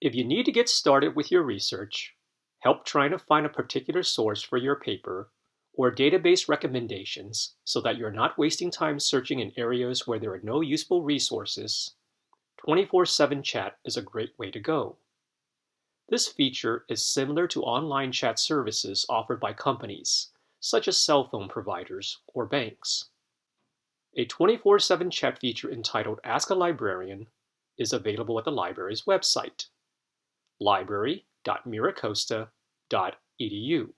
If you need to get started with your research, help trying to find a particular source for your paper, or database recommendations so that you're not wasting time searching in areas where there are no useful resources, 24-7 chat is a great way to go. This feature is similar to online chat services offered by companies, such as cell phone providers or banks. A 24-7 chat feature entitled Ask a Librarian is available at the library's website library.miracosta.edu.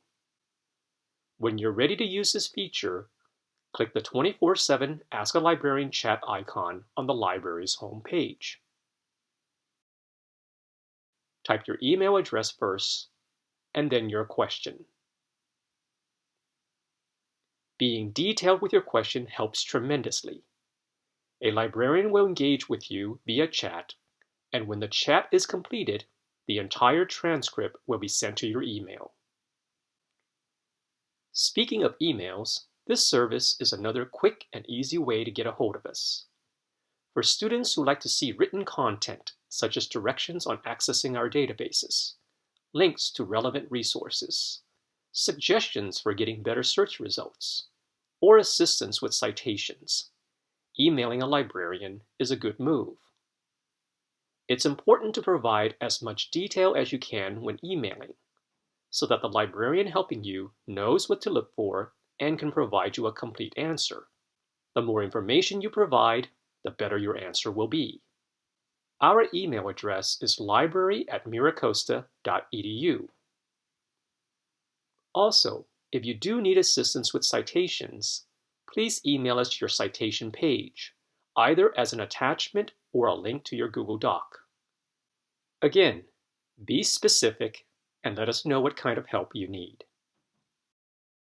When you're ready to use this feature, click the 24-7 Ask a Librarian chat icon on the library's homepage. Type your email address first, and then your question. Being detailed with your question helps tremendously. A librarian will engage with you via chat, and when the chat is completed, the entire transcript will be sent to your email. Speaking of emails, this service is another quick and easy way to get a hold of us. For students who like to see written content, such as directions on accessing our databases, links to relevant resources, suggestions for getting better search results, or assistance with citations, emailing a librarian is a good move. It's important to provide as much detail as you can when emailing, so that the librarian helping you knows what to look for and can provide you a complete answer. The more information you provide, the better your answer will be. Our email address is library at miracosta.edu. Also, if you do need assistance with citations, please email us your citation page, either as an attachment or a link to your Google Doc. Again, be specific and let us know what kind of help you need.